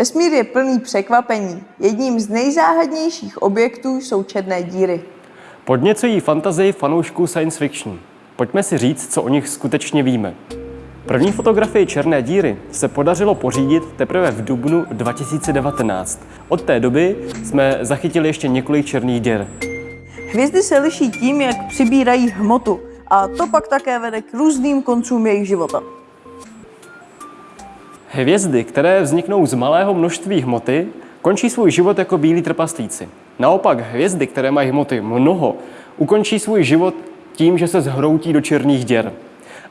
Vesmír je plný překvapení. Jedním z nejzáhadnějších objektů jsou černé díry. Podněcují fantazii fanoušků science fiction. Pojďme si říct, co o nich skutečně víme. První fotografii černé díry se podařilo pořídit teprve v dubnu 2019. Od té doby jsme zachytili ještě několik černých děr. Hvězdy se liší tím, jak přibírají hmotu a to pak také vede k různým koncům jejich života. Hvězdy, které vzniknou z malého množství hmoty, končí svůj život jako bílí trpaslíci. Naopak hvězdy, které mají hmoty mnoho, ukončí svůj život tím, že se zhroutí do černých děr.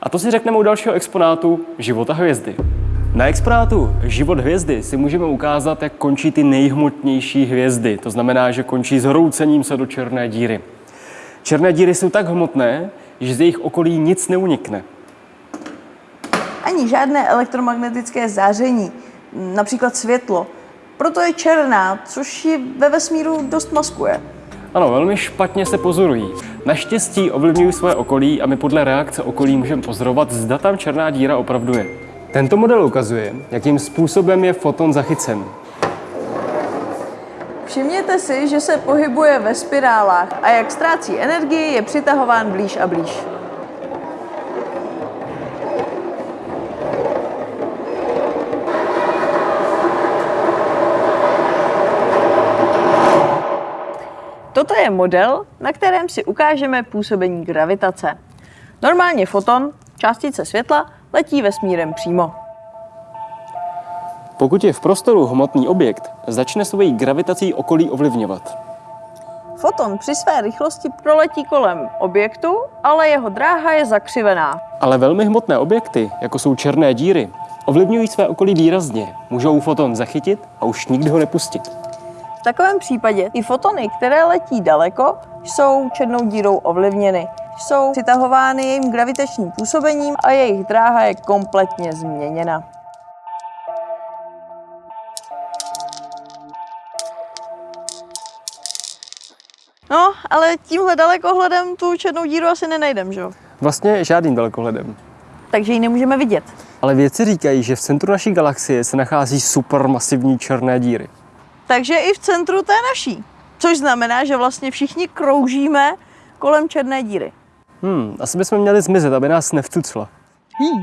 A to si řekneme u dalšího exponátu života hvězdy. Na exponátu Život hvězdy si můžeme ukázat, jak končí ty nejhmotnější hvězdy. To znamená, že končí zhroucením se do černé díry. Černé díry jsou tak hmotné, že z jejich okolí nic neunikne. Ani žádné elektromagnetické záření, například světlo. Proto je černá, což ji ve vesmíru dost maskuje. Ano, velmi špatně se pozorují. Naštěstí ovlivňují své okolí a my podle reakce okolí můžeme pozorovat, zda tam černá díra opravdu je. Tento model ukazuje, jakým způsobem je foton zachycen. Všimněte si, že se pohybuje ve spirálách a jak ztrácí energii, je přitahován blíž a blíž. Toto je model, na kterém si ukážeme působení gravitace. Normálně foton, částice světla, letí vesmírem přímo. Pokud je v prostoru hmotný objekt, začne svojí gravitací okolí ovlivňovat. Foton při své rychlosti proletí kolem objektu, ale jeho dráha je zakřivená. Ale velmi hmotné objekty, jako jsou černé díry, ovlivňují své okolí výrazně. Můžou foton zachytit a už nikdy ho nepustit. V takovém případě i fotony, které letí daleko, jsou černou dírou ovlivněny. Jsou přitahovány jejím gravitačním působením a jejich dráha je kompletně změněna. No, ale tímhle dalekohledem tu černou díru asi nenajdem, že jo? Vlastně žádným dalekohledem. Takže ji nemůžeme vidět. Ale vědci říkají, že v centru naší galaxie se nachází supermasivní černé díry. Takže i v centru té naší. Což znamená, že vlastně všichni kroužíme kolem černé díry. Hmm, asi bychom měli zmizet, aby nás nevcucla. Hmm.